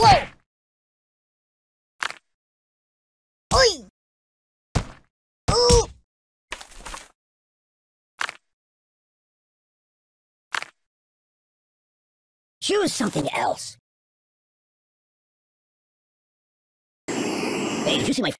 Whoa! Oi! Choose something else. Hey, did you see my...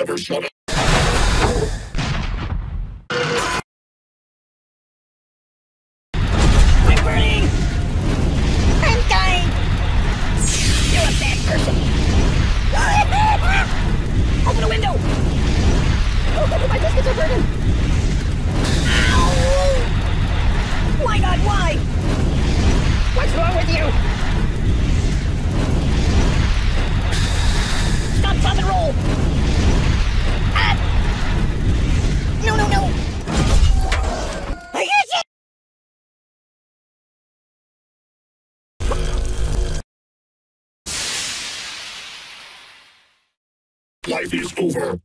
never shut up. It is over.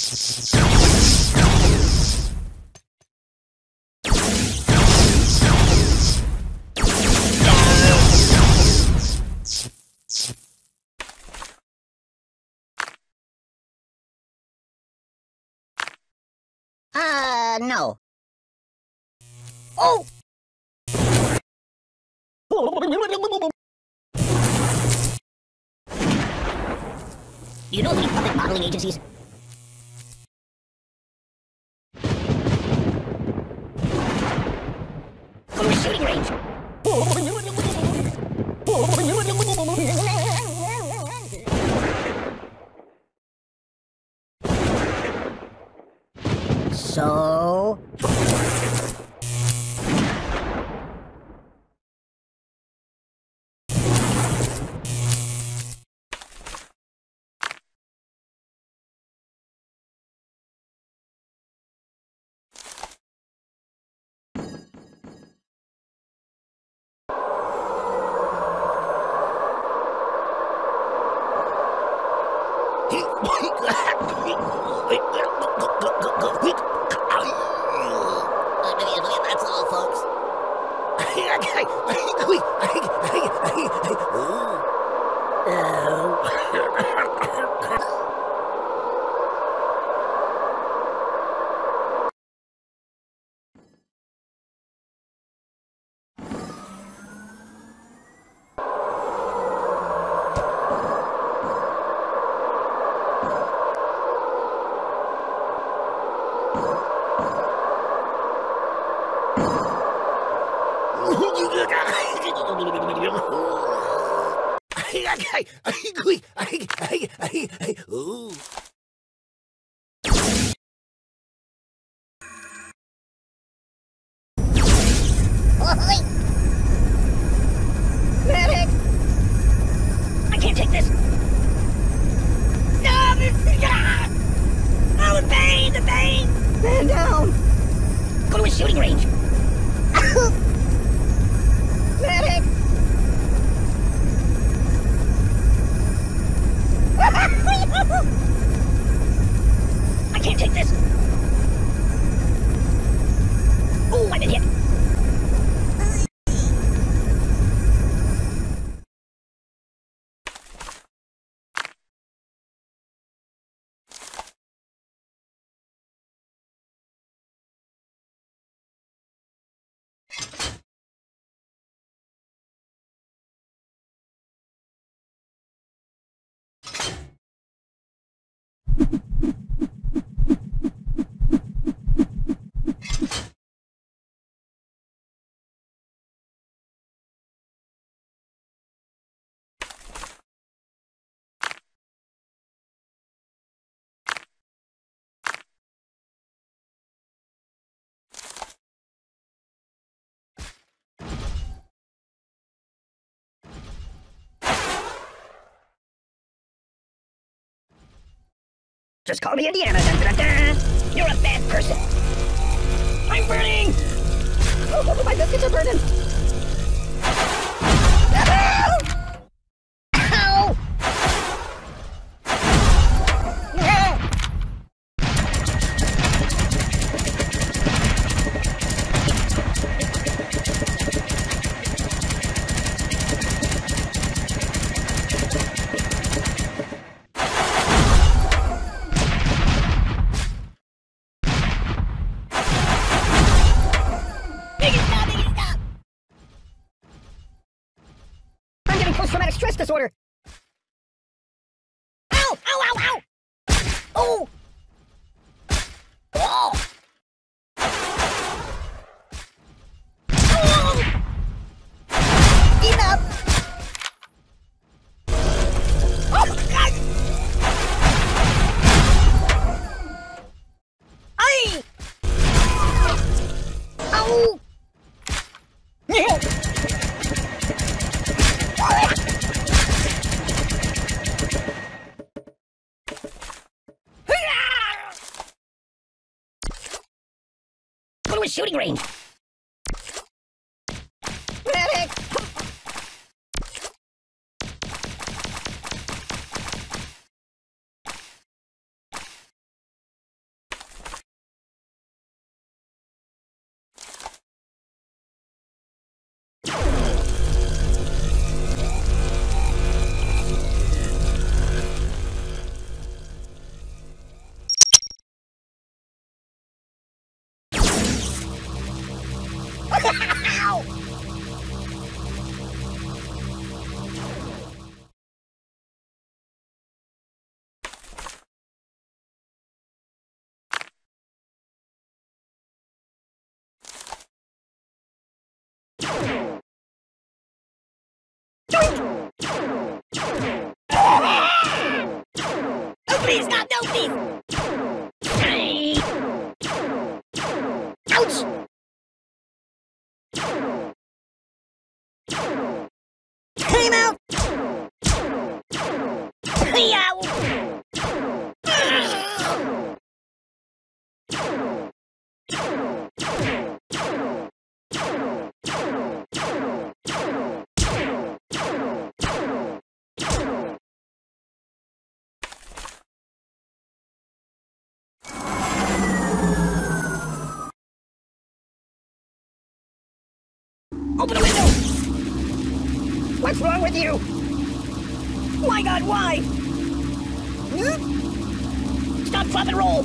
Uh, no. Oh! You don't need public modeling agencies. Just call me Indiana. Dun, dun, dun. You're a bad person. I'm burning! Oh, my biscuits are burning! Shooting range. Oh, please, stop! No, please! You? My god, why? Hmm? Stop, drop, and roll!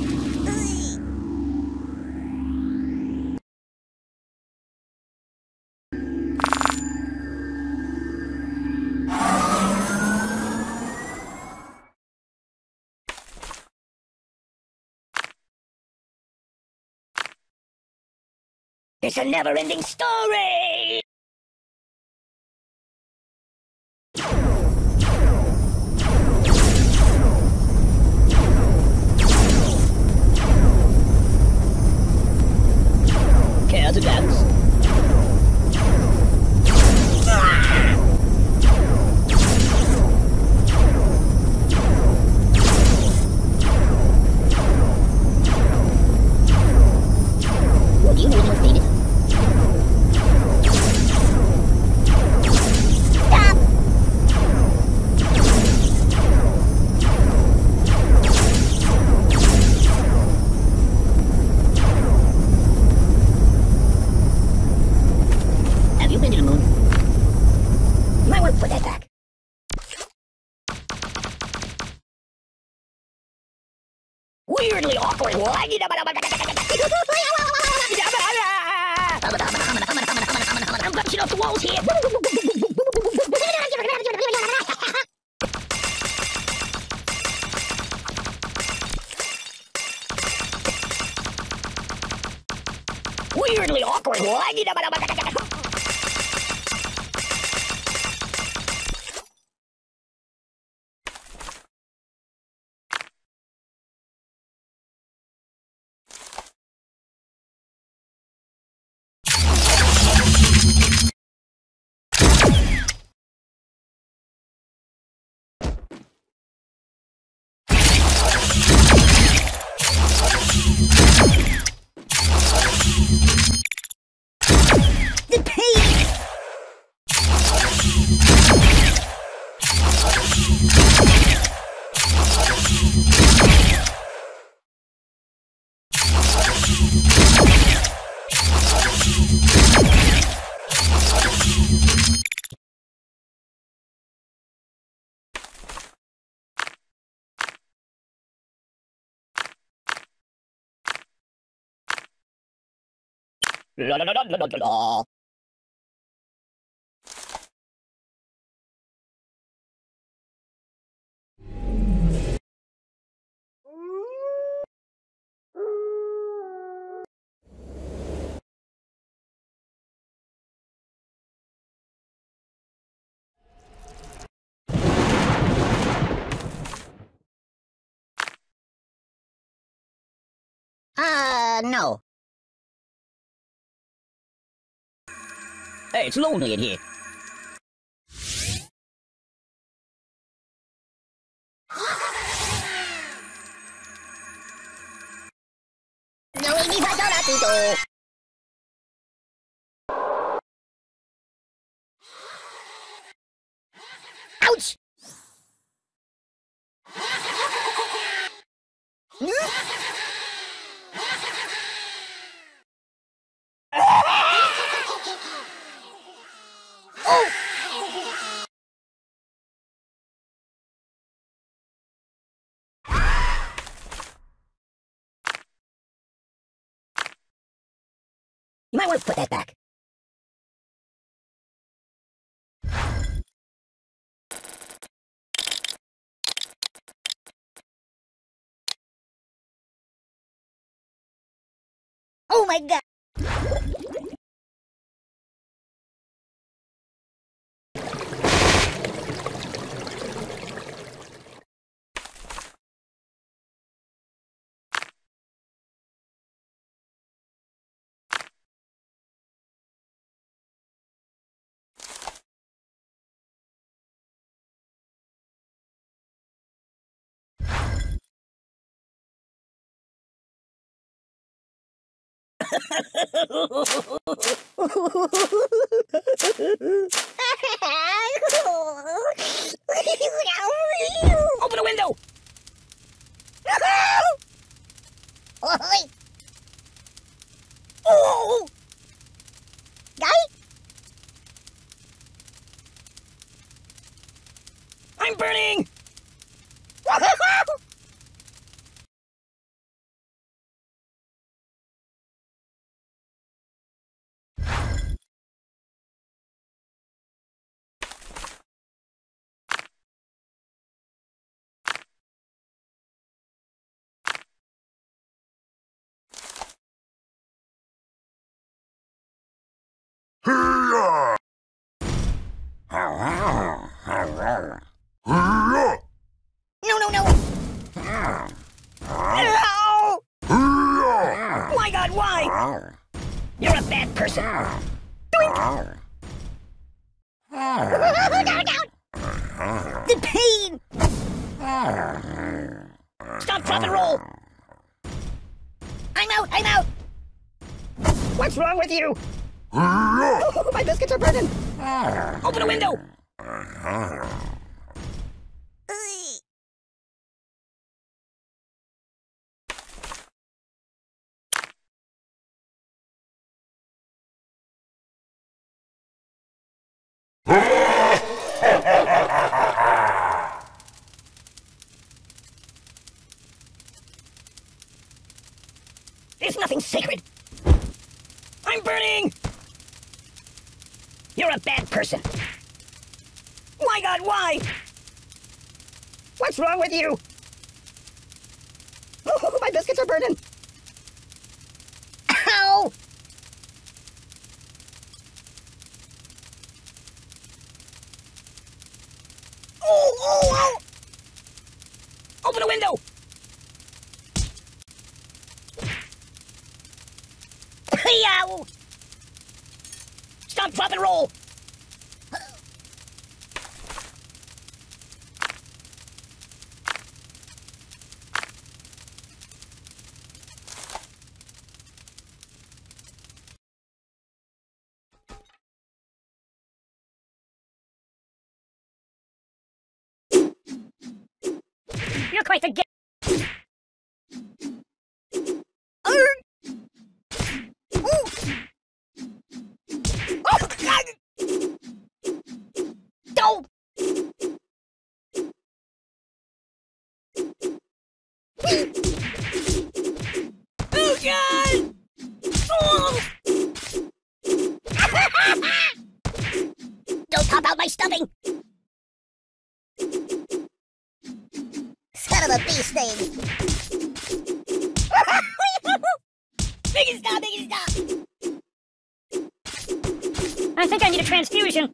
It's a never-ending story! To dance? Weirdly awkward. La la la la la la. Uh, no. Hey, it's lonely in here. No, mi fa sola tutto. Ouch! Oh! You might want to put that back. Oh my god! Open the window! Oi! Oh! Guy? I'm burning! No, no, no! Hiya! My god, why? You're a bad person. Doink! down, down! The pain! Stop, drop, and roll! I'm out, I'm out! What's wrong with you? My biscuits are burning! Open a window! You're quite the Don't pop out my stuffing! Bee sting! Biggie stop, Biggie stop! I think I need a transfusion.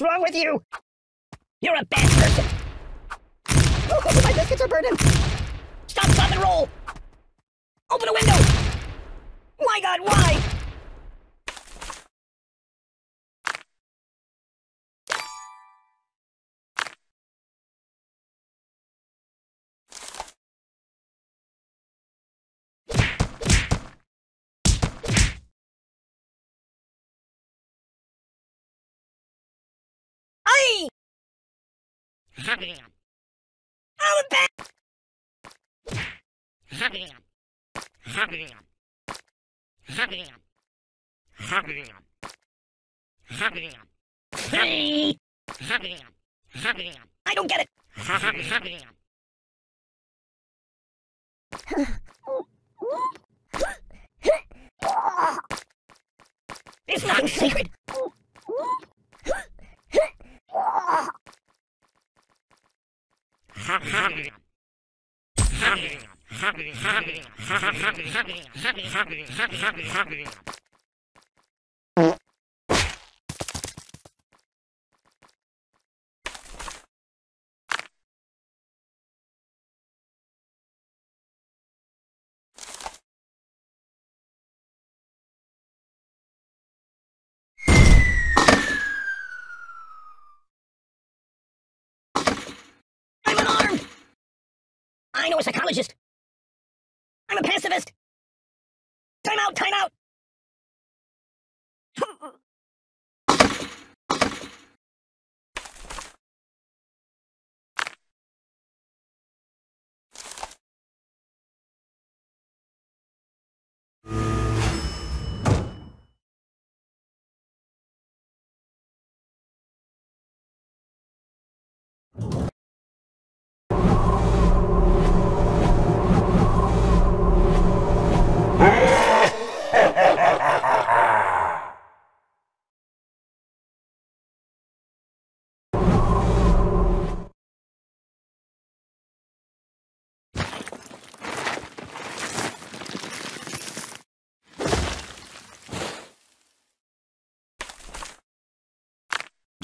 What's wrong with you? You're a bad person. Oh, my biscuits are burning. Stop, stop, and roll. Open a window. My god, why? Aye! I'm back! I don't get it! There's nothing sacred! I'm unarmed! I know a psychologist! I'm a pacifist! Time out, time out!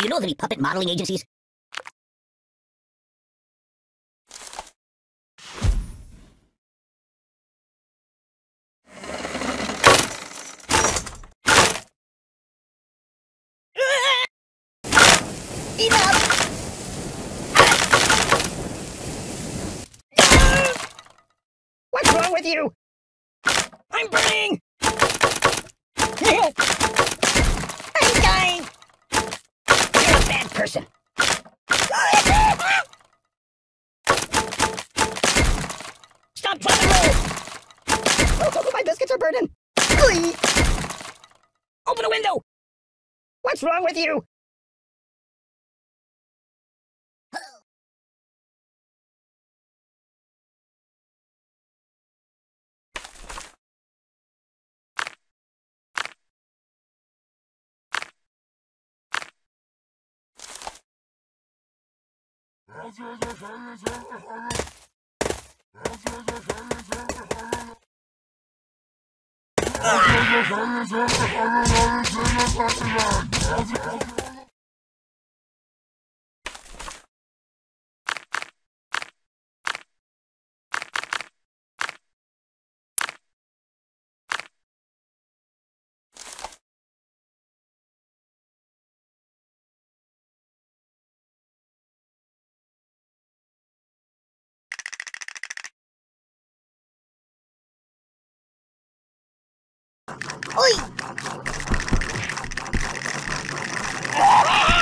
You know of any puppet modeling agencies? What's wrong with you? Ah! Oi! Oi!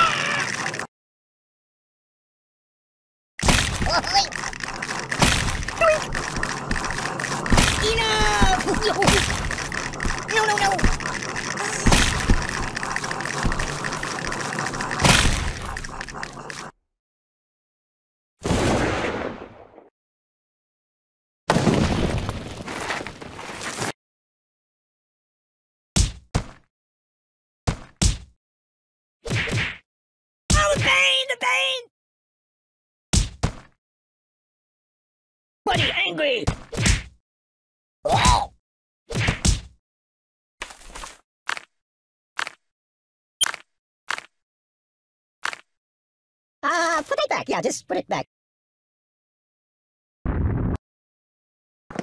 Enough! No, no, no! Oh, the pain! The pain! Buddy, angry! Uh, put it back. Yeah, just put it back.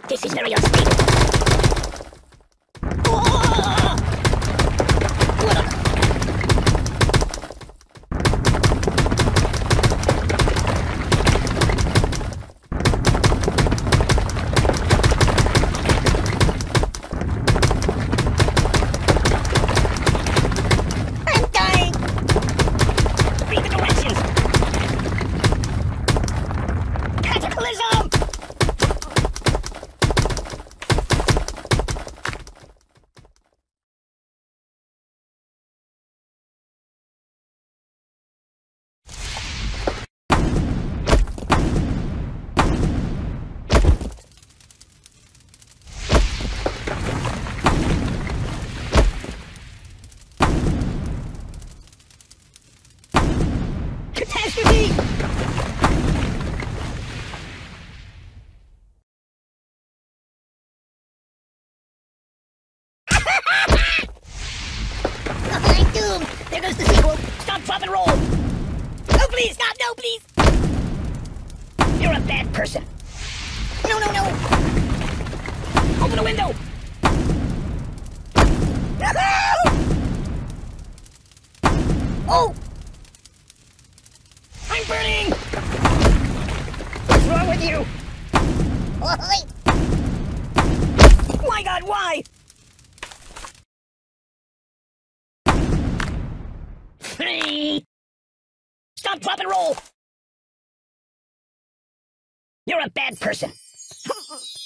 This is very unstable. Oh! What a- I'm dying! Read the directions! Cataclysm! Catastrophe! I'm doomed! There goes the sequel! Stop, drop, and roll! Oh, please! You're a bad person! No, no, no! Open the window! Oh! I'm burning! What's wrong with you? My god, why? Stop, drop, and roll! A bad person.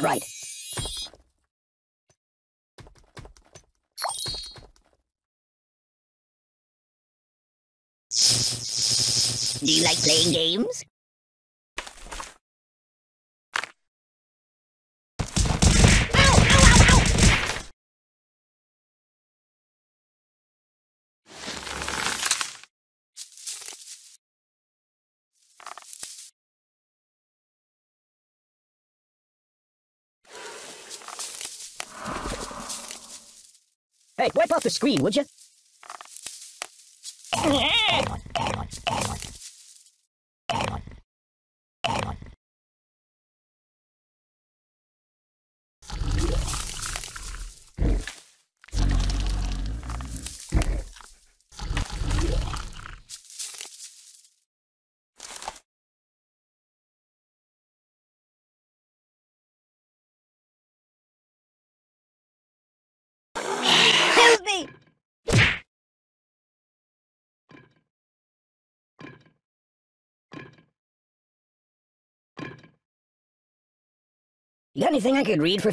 not right. Do you like playing games? Ow! Ow! Ow! Ow! Hey, wipe off the screen, would you? You got anything I could read for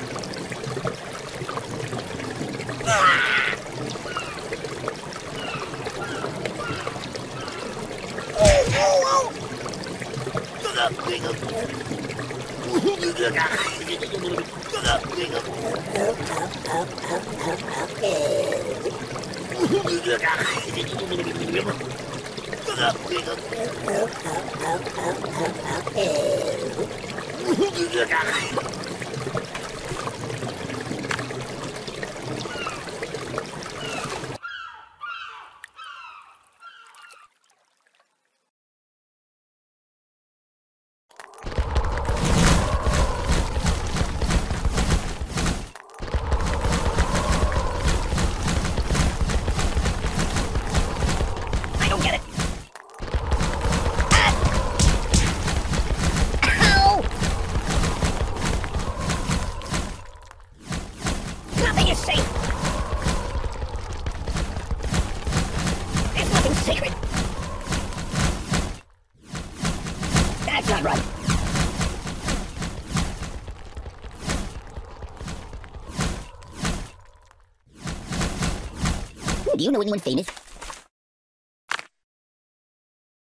know anyone famous?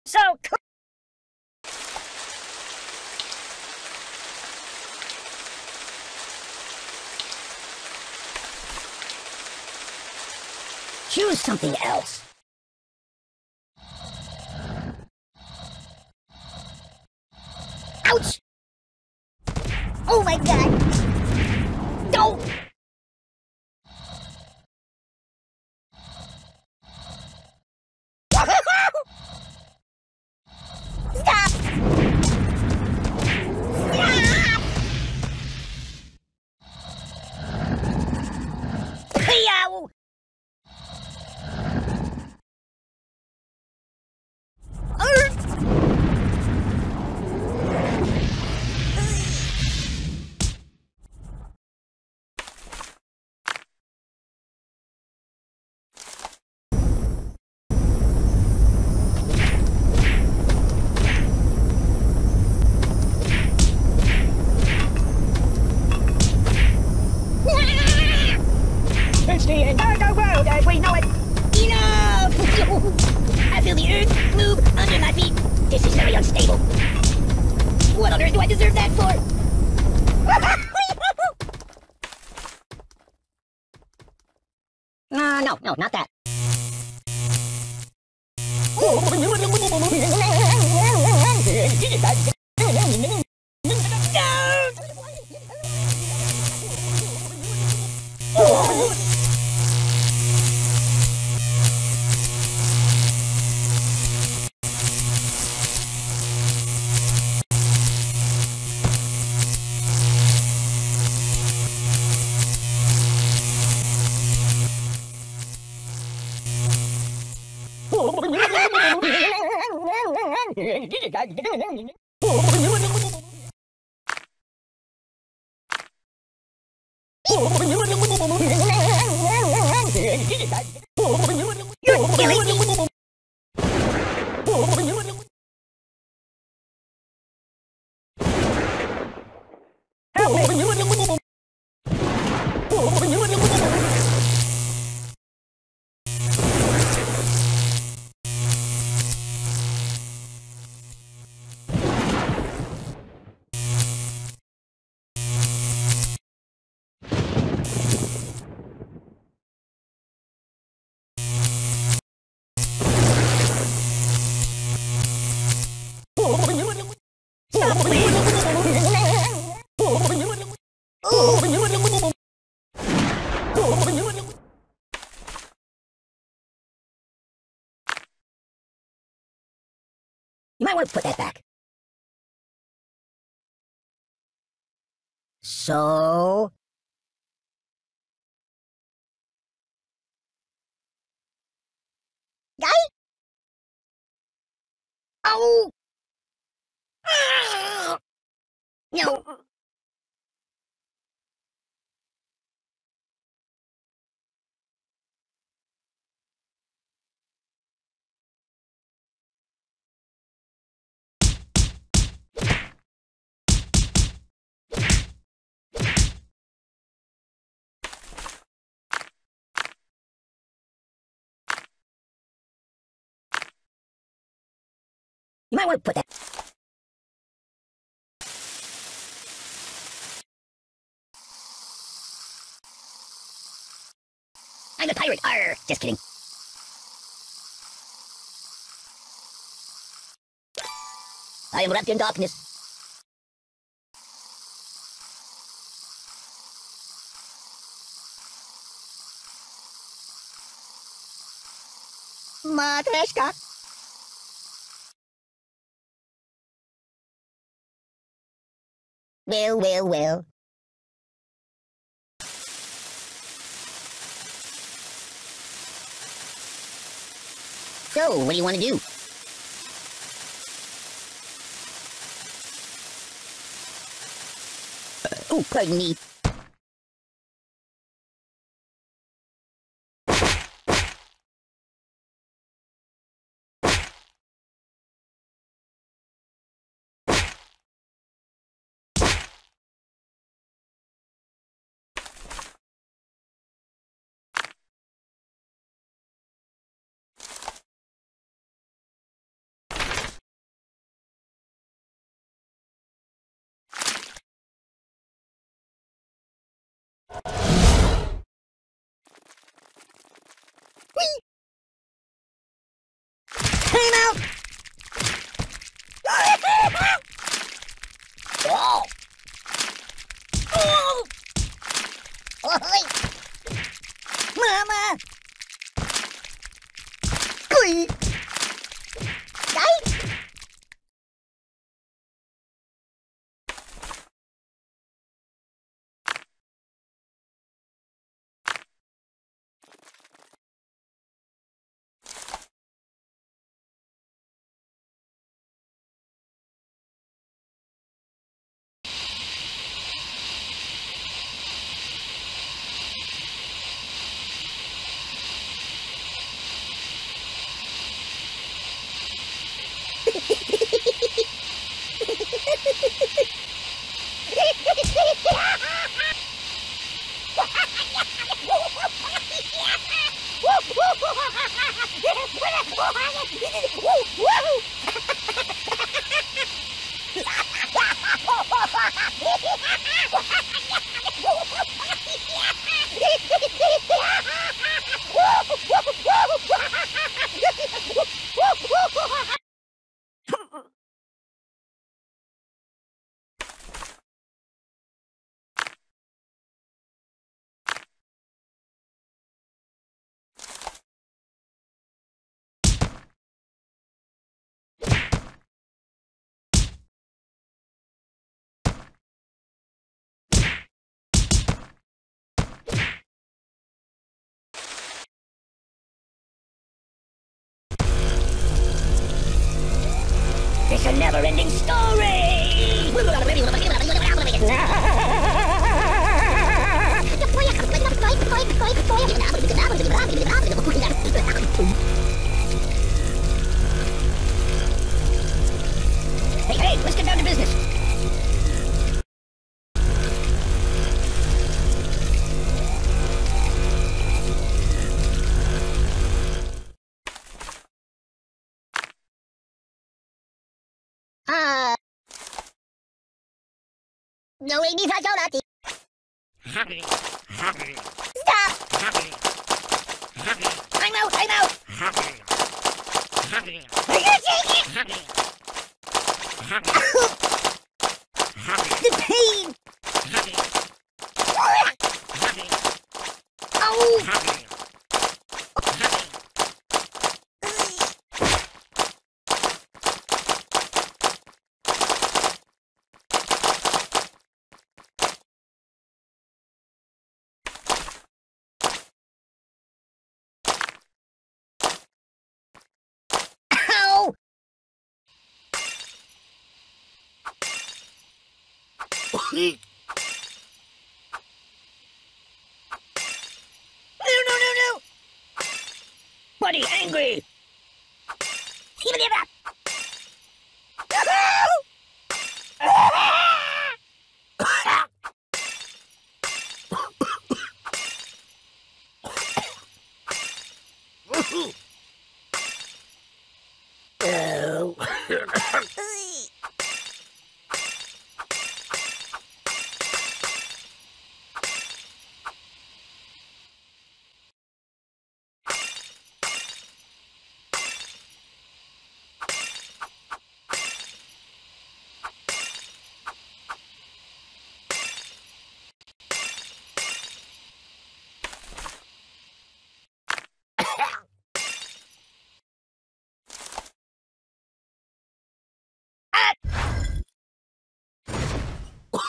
So. Choose something No, not that. Oh! might want to put that back. So... Guy? Oh! Ah! No. You might want to put that. I'm a pirate. Arr! Just kidding. I am wrapped in darkness. Matryoshka. Well, well, well. So, what do you want to do? Uh, oh, pardon me. Never-ending story! Ah. No, hindi sa natin. Stop! I'm out, I'm out! Are you taking The pain! Oh! Ow! No, no, no, no! Buddy, angry! Give it up! Oh.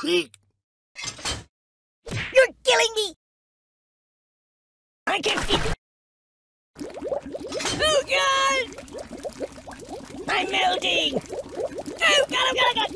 You're killing me! I can feel... Oh, God! I'm melting! Oh, God, oh, God, oh, God!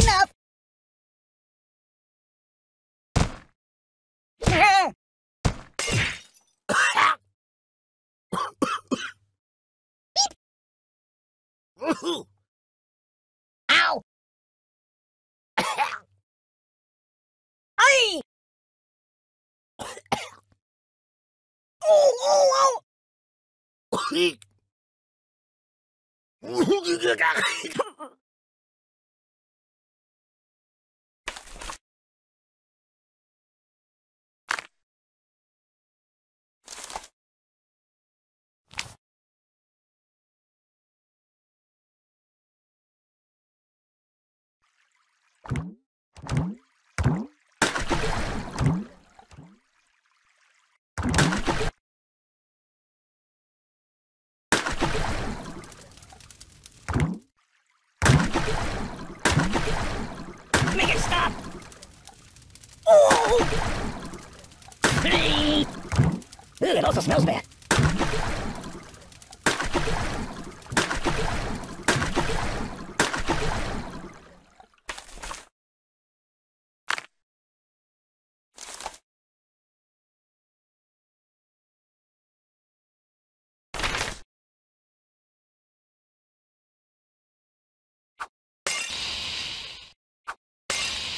Enough! Ow! Ay! oh, oh, oh! Oh! It also smells bad.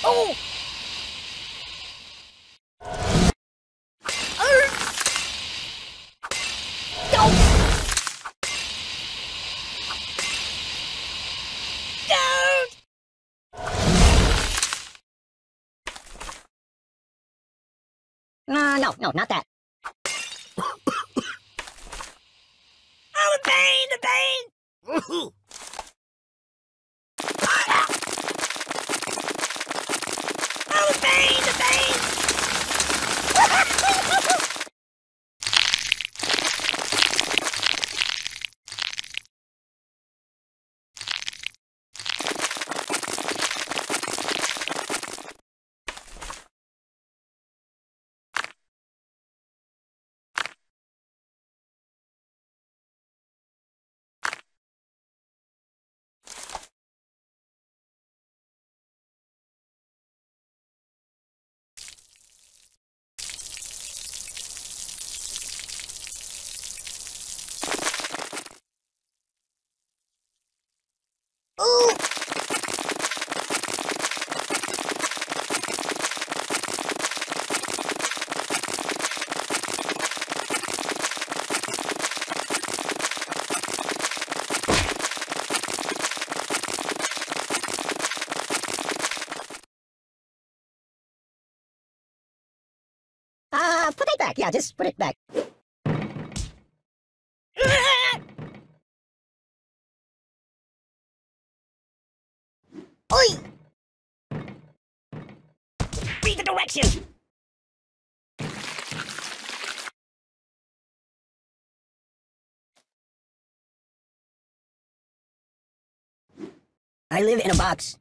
Oh! No! Uh, no, no, not that. oh, the pain, the pain! Oh, the pain, the pain! Ooh! Uh, put it back. Yeah, just put it back. Oi! Read the directions! I live in a box.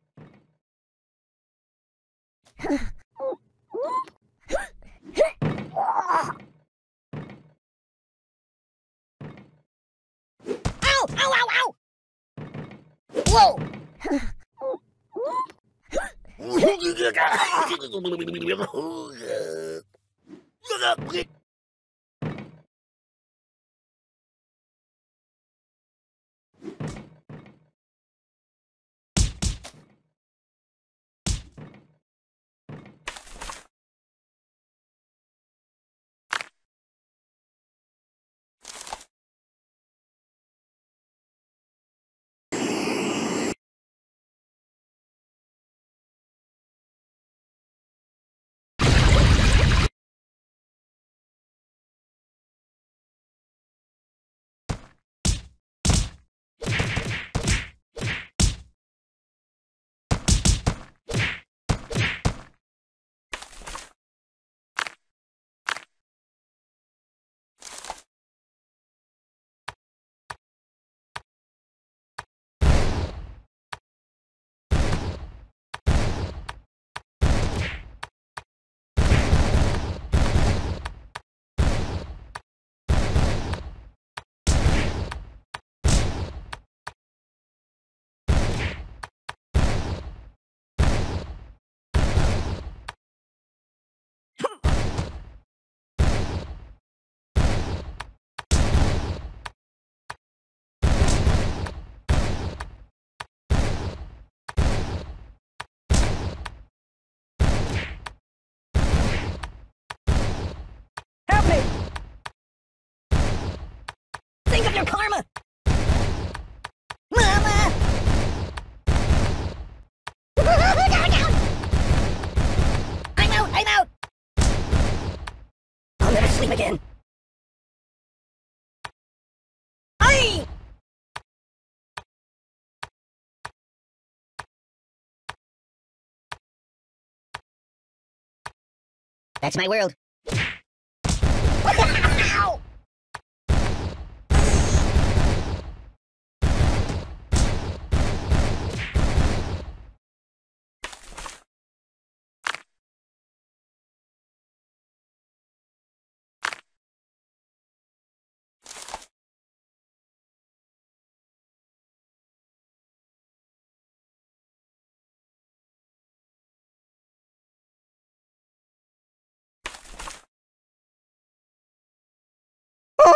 Look up! Ow! Of your karma! Mama! I'm out, I'm out! I'll never sleep again. Aye! That's my world.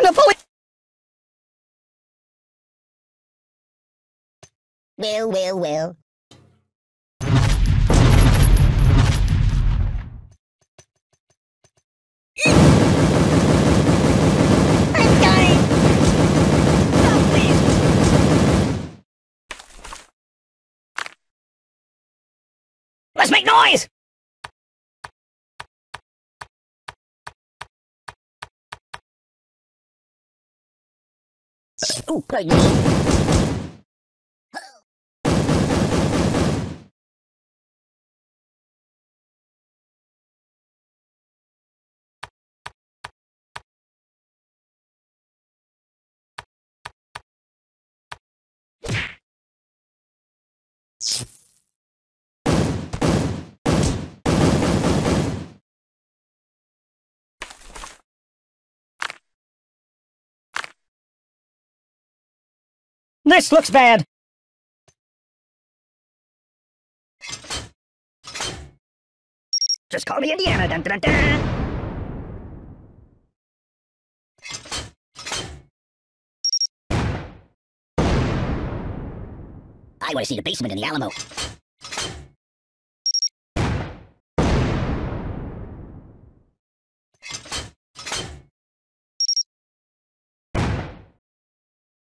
Napoleon! Well, well, well. I'm dying! Stop, please! Let's make noise! Oh, This looks bad. Just call me Indiana. Dun, dun, dun. I want to see the basement in the Alamo.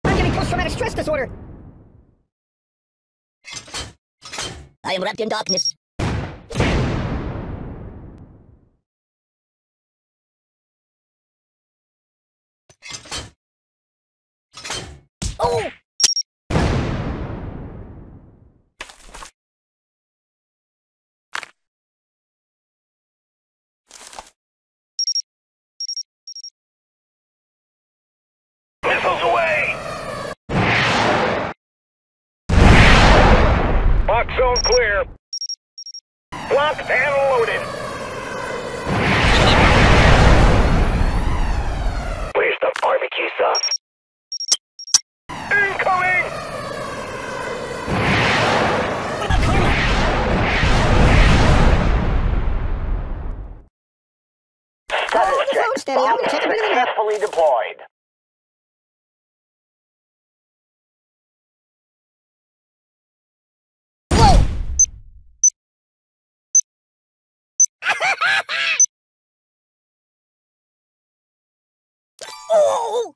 I'm getting post-traumatic stress disorder. I am wrapped in darkness. Oh! Missiles away! Box zone clear. Locked and loaded. Where's the barbecue sauce? Incoming! What about karma? Status the phone steady. oh!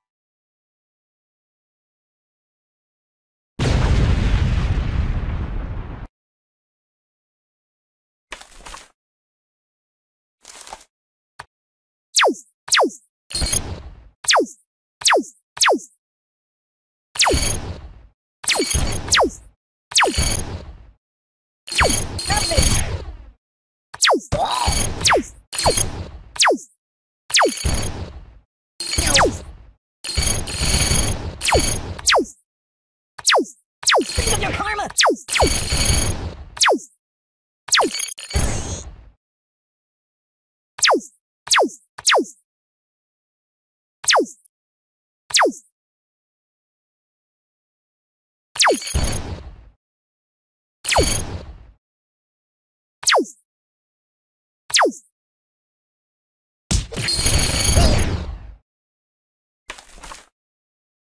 Think of your karma!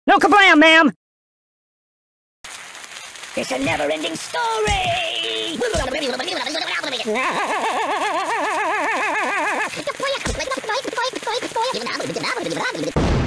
No kablam, ma'am! It's a never-ending story!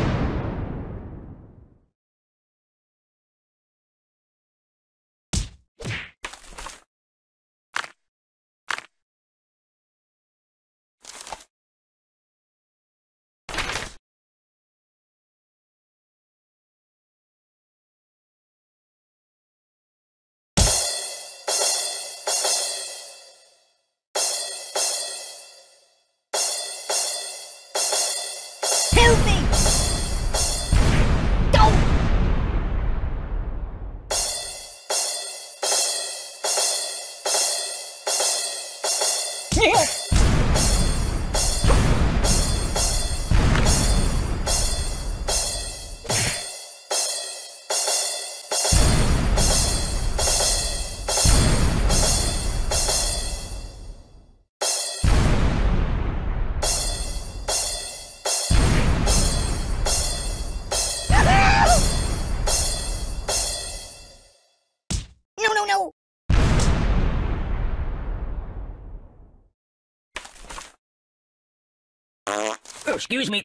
excuse me.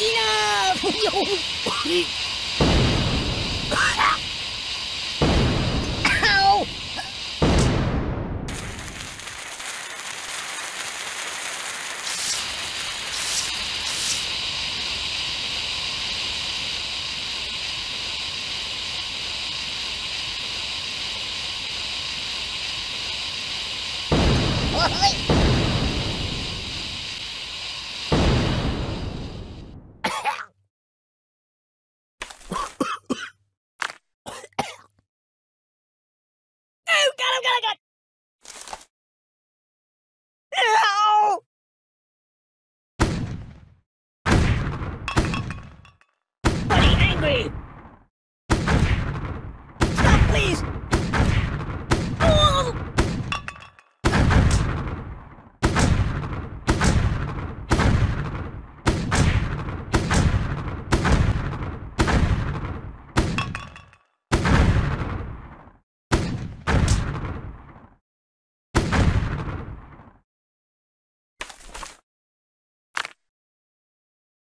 Enough! Ow! Oh, God, oh, God, oh, God! Ow! Buddy, angry! Stop, please! Oh!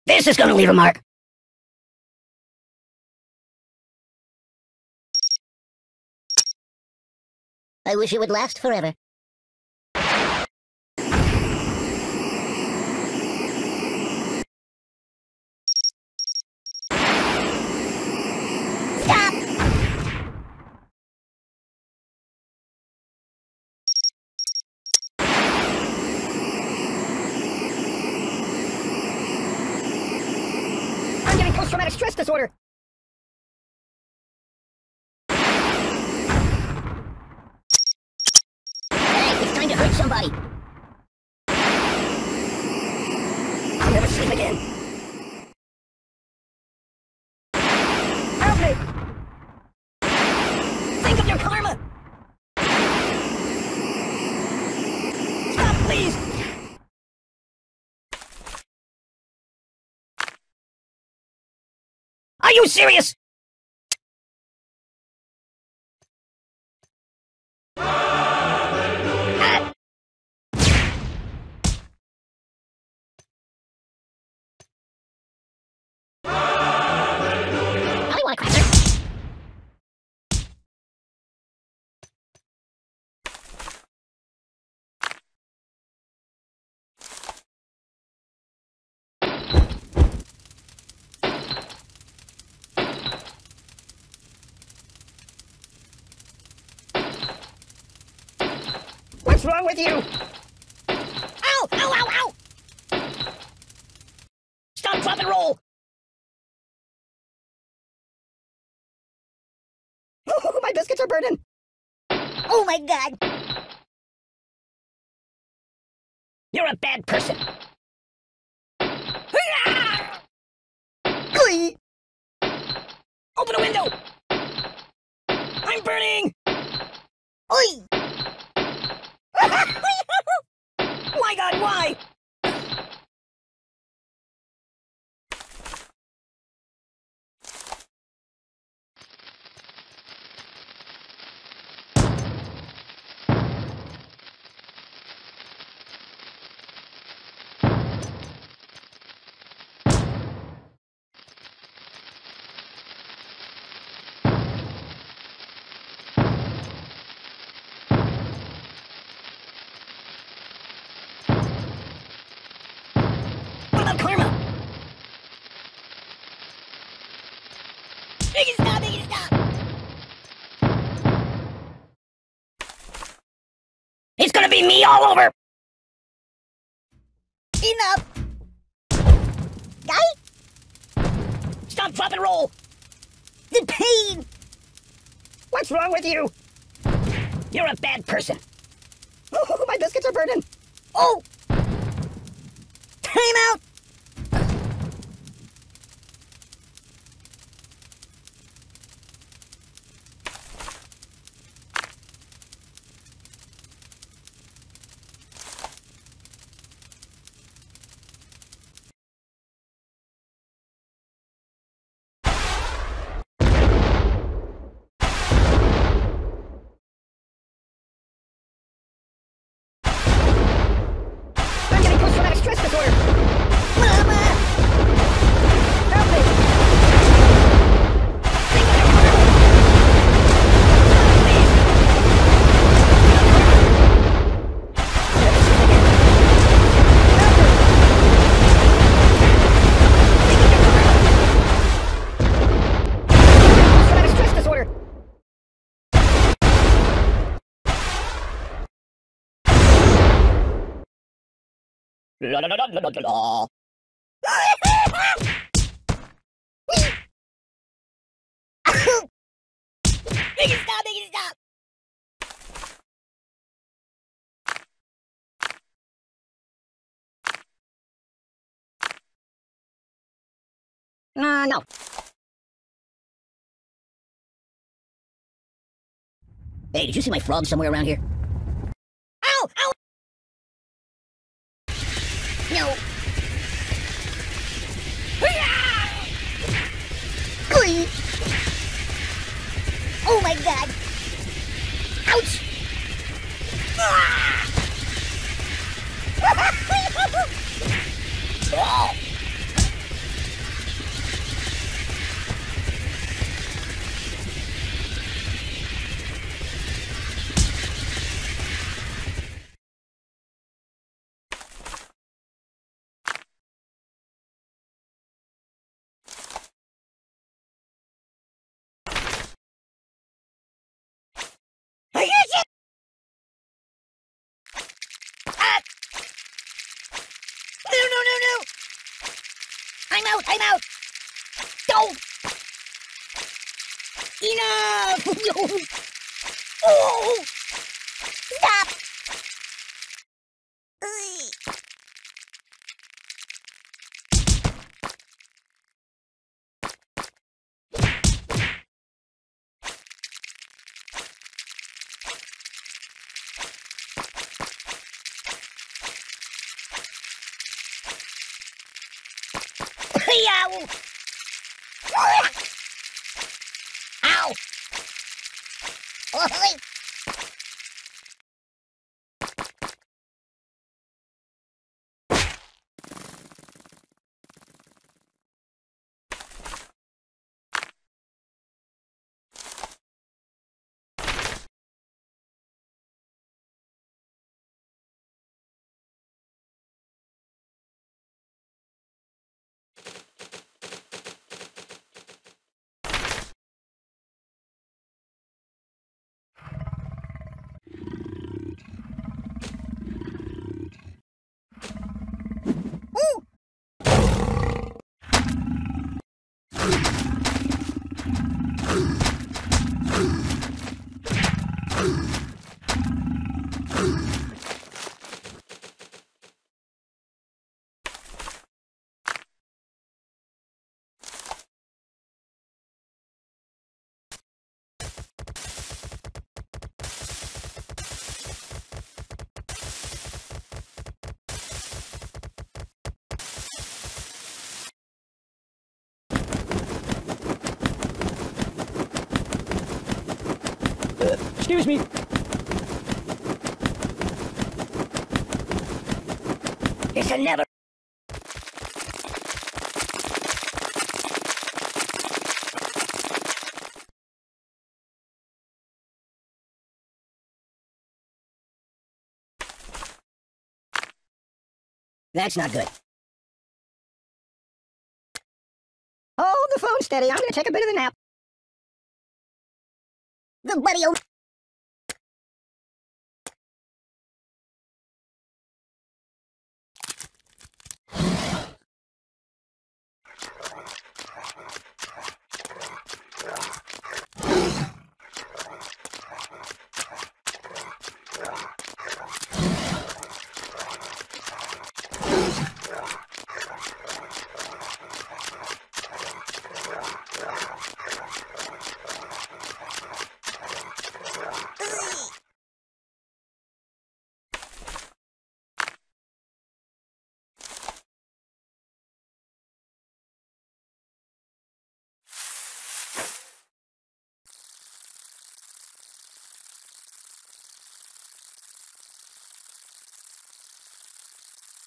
This is gonna leave a mark. I wish it would last forever. Stop! I'm getting post-traumatic stress disorder. Hey, it's somebody. I'll never sleep again. Help me! Think of your karma! Stop, please! Are you serious? Wrong with you? Ow! Ow! Ow! Ow! Stop, drop, and roll! Oh, my biscuits are burning! Oh my god! You're a bad person! Open a window! gonna be me all over! Enough! Guy? Stop, drop, and roll! The pain! What's wrong with you? You're a bad person. Oh, my biscuits are burning! Oh! Time out! Stop! Stop! Uh, no. Hey, did you see my frog somewhere around here? Ow! Ow! No. Oh my god. Ouch. Ah. I'm out, I'm out! Go! Enough! No! Oh! Oi! Excuse me. It's a never. That's not good. Hold the phone steady. I'm gonna take a bit of a nap. The buddy oh.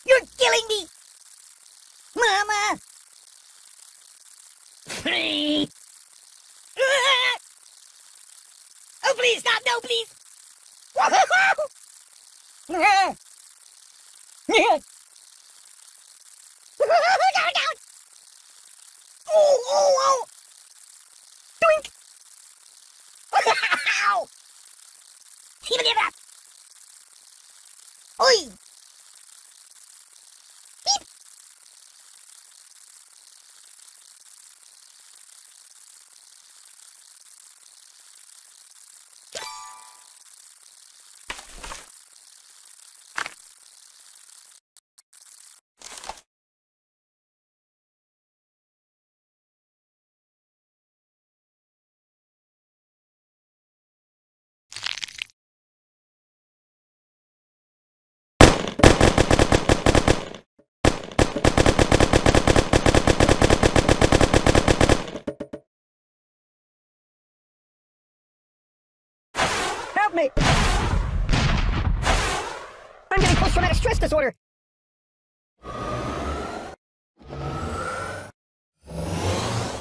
You're killing me! Mama! Oh, please, stop! No, please! down, down! Oh, oh, oh! Doink! Ow! Even it up! Oi! Me! I'm getting post-traumatic stress disorder!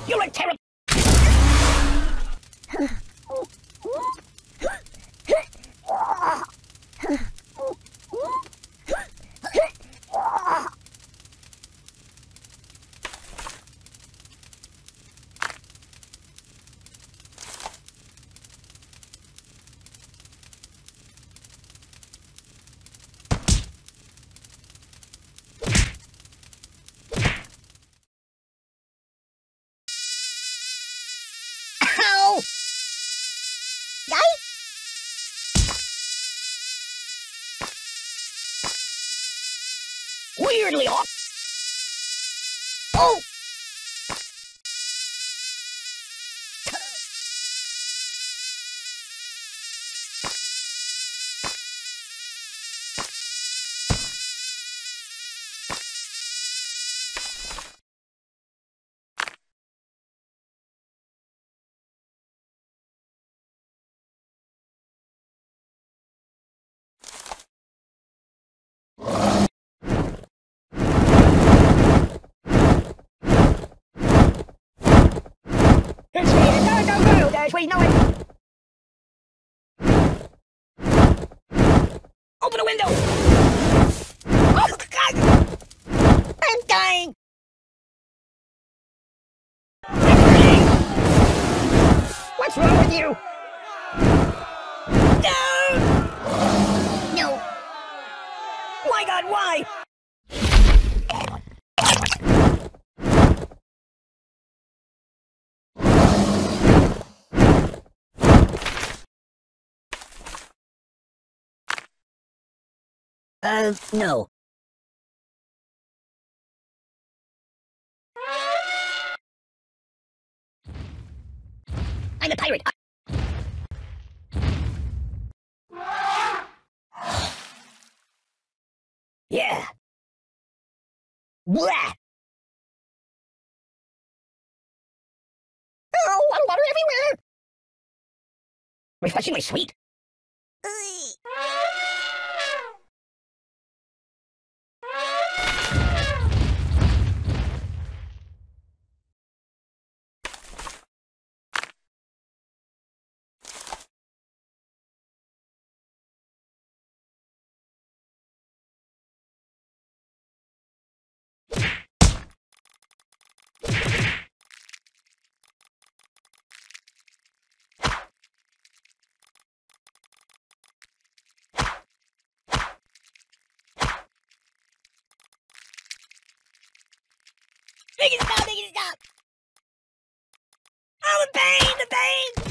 You're a terrible... Dash, we know it! Open the window! Oh, God! I'm dying! What's wrong with you? No! No. My God, why? Uh, no. I'm a pirate. Yeah. Blah. Oh, water, water everywhere. Refreshingly sweet. Make it stop, make it stop! Oh, the pain, the pain!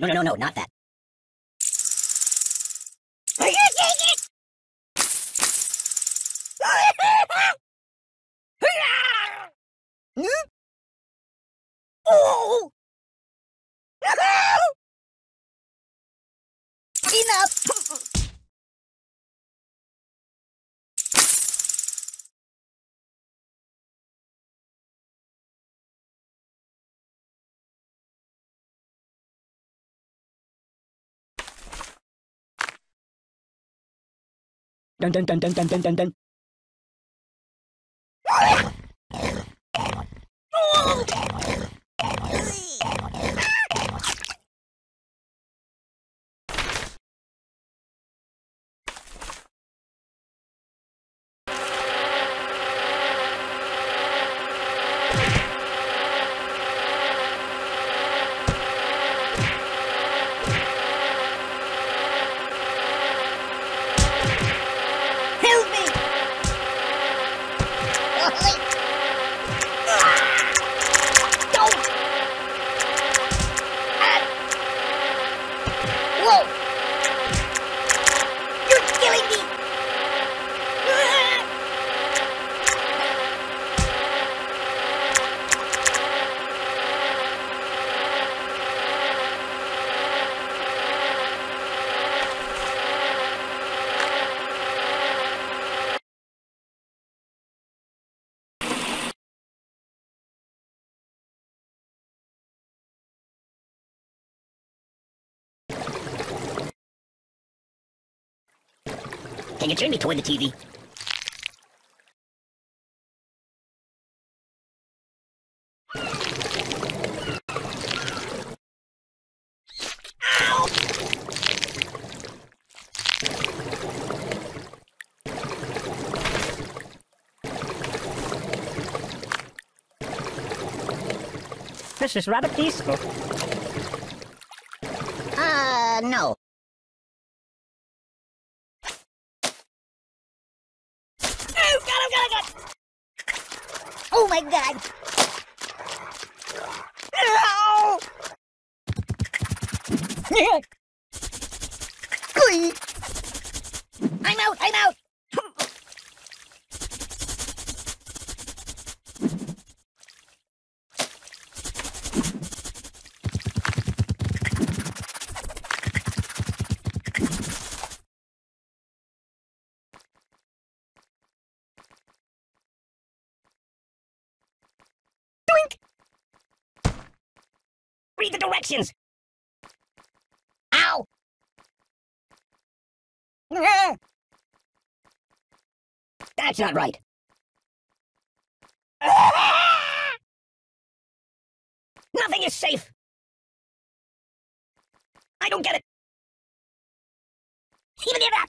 No, no, no, no, no, not that. Are you taking it? Hmm? Oh! Enough! Dun dun dun dun dun dun dun dun. Help me! Don't! Ah. Whoa! You're killing me! Ah. Can you turn me toward the TV? This is rather peaceful. Uh, no. Oh, God, oh, God, oh, God! Oh, my God! Ow! Oi! I'm out, I'm out! Read the directions! Ow! That's not right. Nothing is safe. I don't get it. Even if that.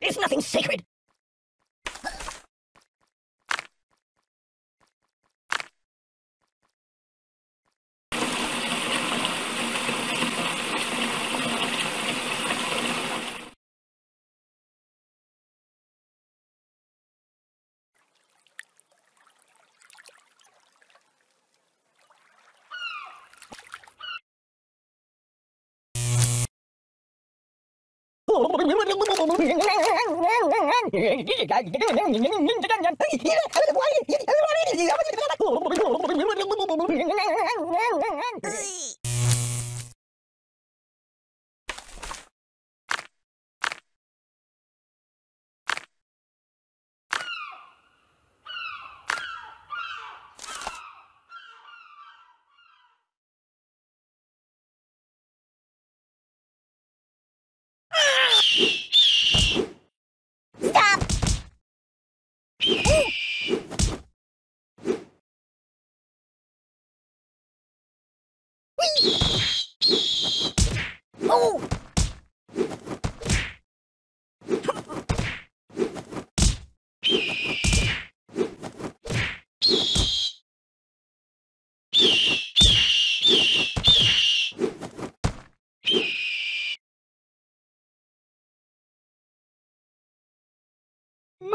There's nothing sacred. Stop! Oh!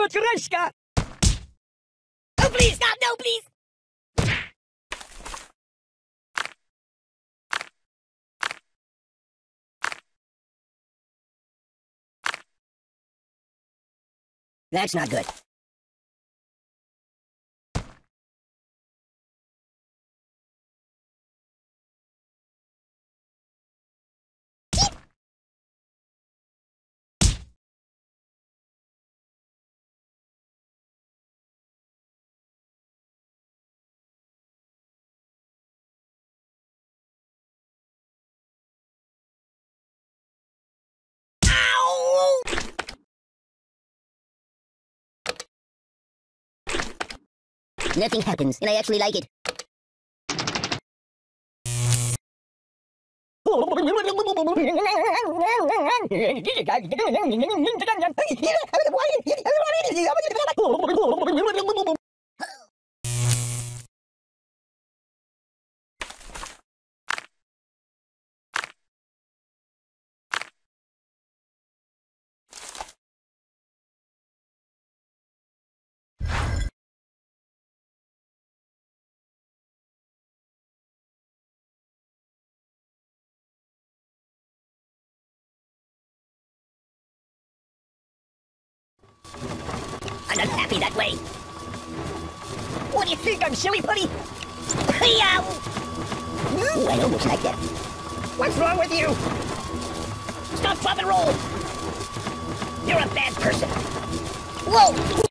Matryoshka! Oh, please, stop! No, please! That's not good. Nothing happens, and I actually like it. Happy that way. What do you think? I'm silly putty? Hey-ow! Ooh, hmm, I almost like that. What's wrong with you? Stop, drop, and roll! You're a bad person. Whoa!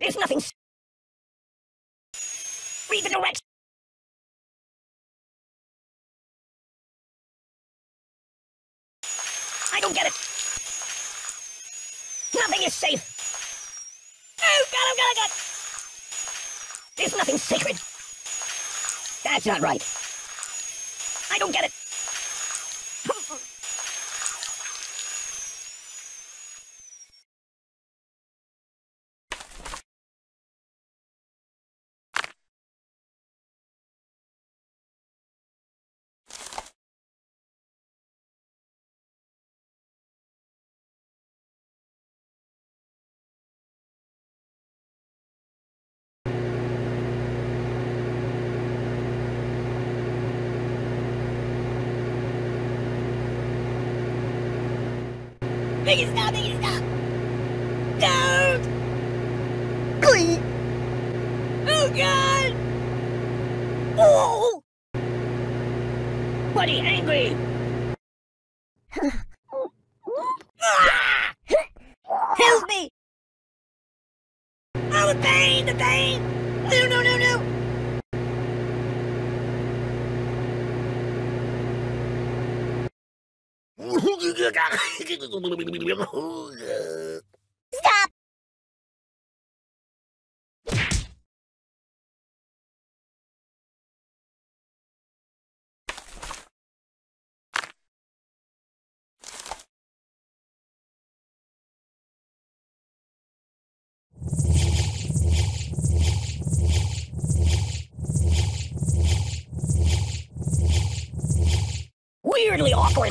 There's nothing. Read the directions. I don't get it. Nothing is safe. Oh, God, oh, God, oh, God. There's nothing sacred. That's not right. I don't get it. It stop, make stop! Don't! Oh, God! Oh! Buddy, angry! Ooh, Weirdly awkward.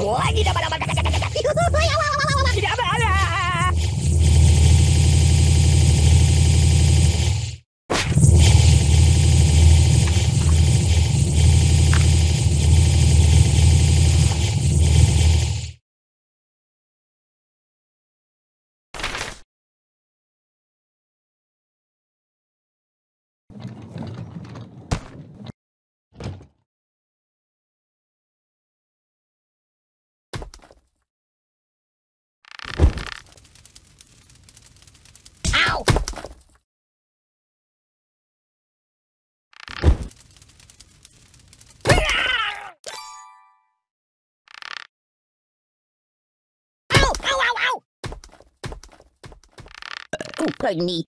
Ow! Ow! Ow! Ow! Oh, pardon me.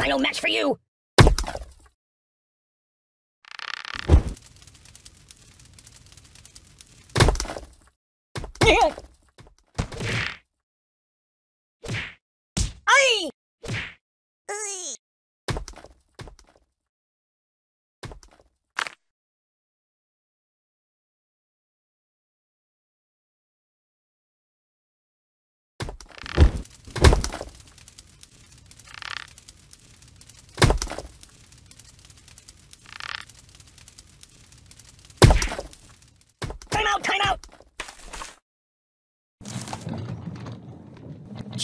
I match for you. Ay!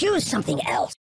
Choose something else.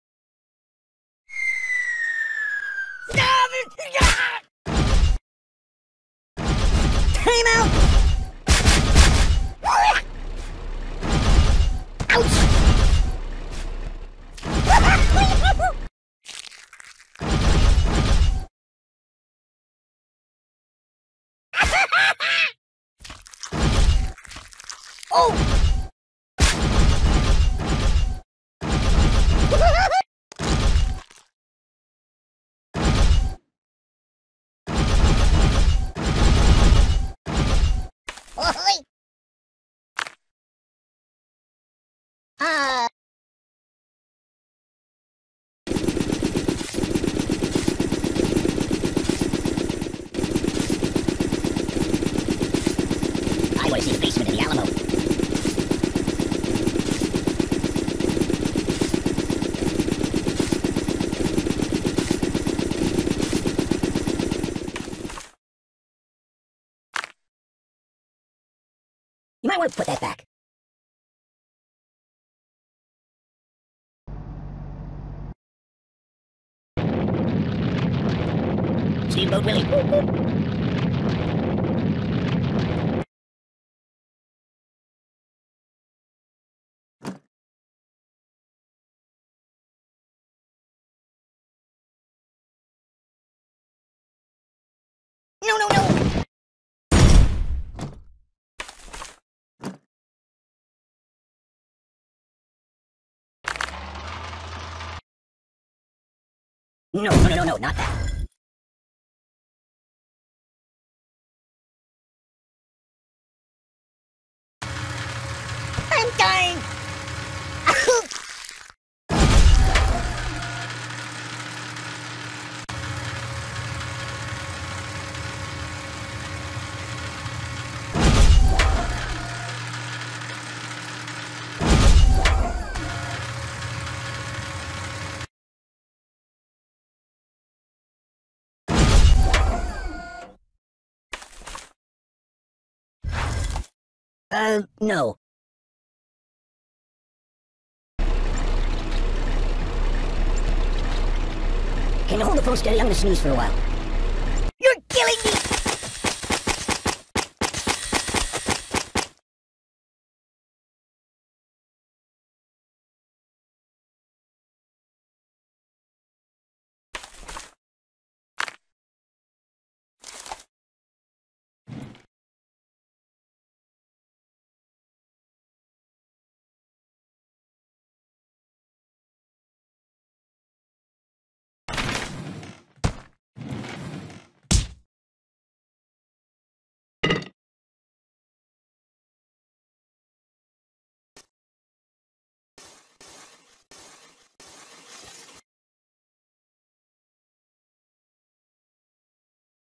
Uh, I want to see the basement of the Alamo. You might want to put that back. Steamboat Willie. no, no, no! No, no, no, no, no, not that. I'm dying! Uh, no. Can you hold the phone steady? I'm gonna sneeze for a while. You're killing me!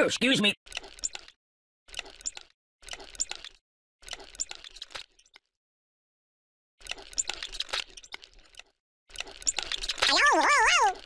Oh, excuse me. Hello, hello.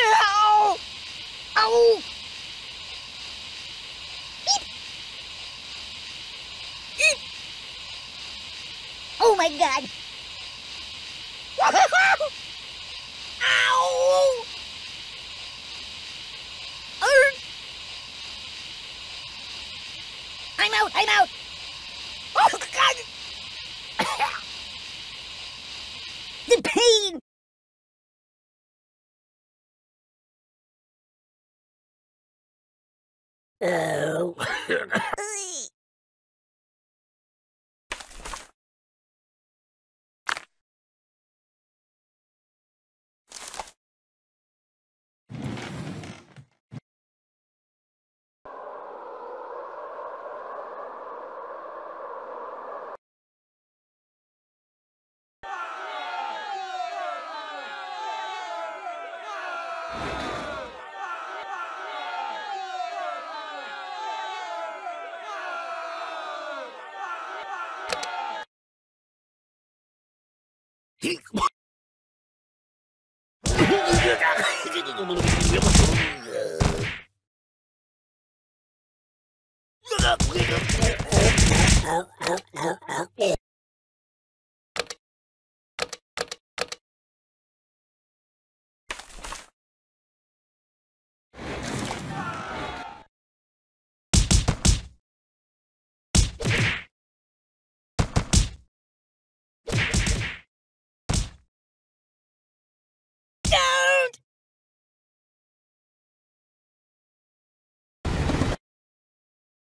Ow! Ow! Oh my god. Ow! I'm out, I'm out.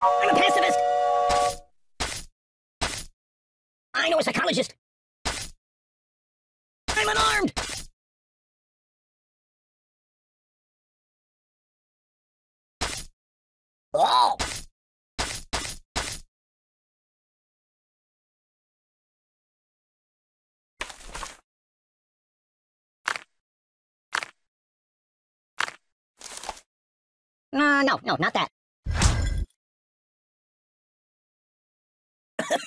I'm a pacifist! I know a psychologist! I'm unarmed! Oh! Uh, no, no, not that.